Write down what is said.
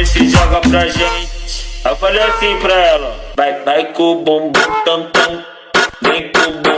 e se joga pra gente. Eu falei assim pra ela: Vai, vai com o bumbum tam tam. Vem com o bumbum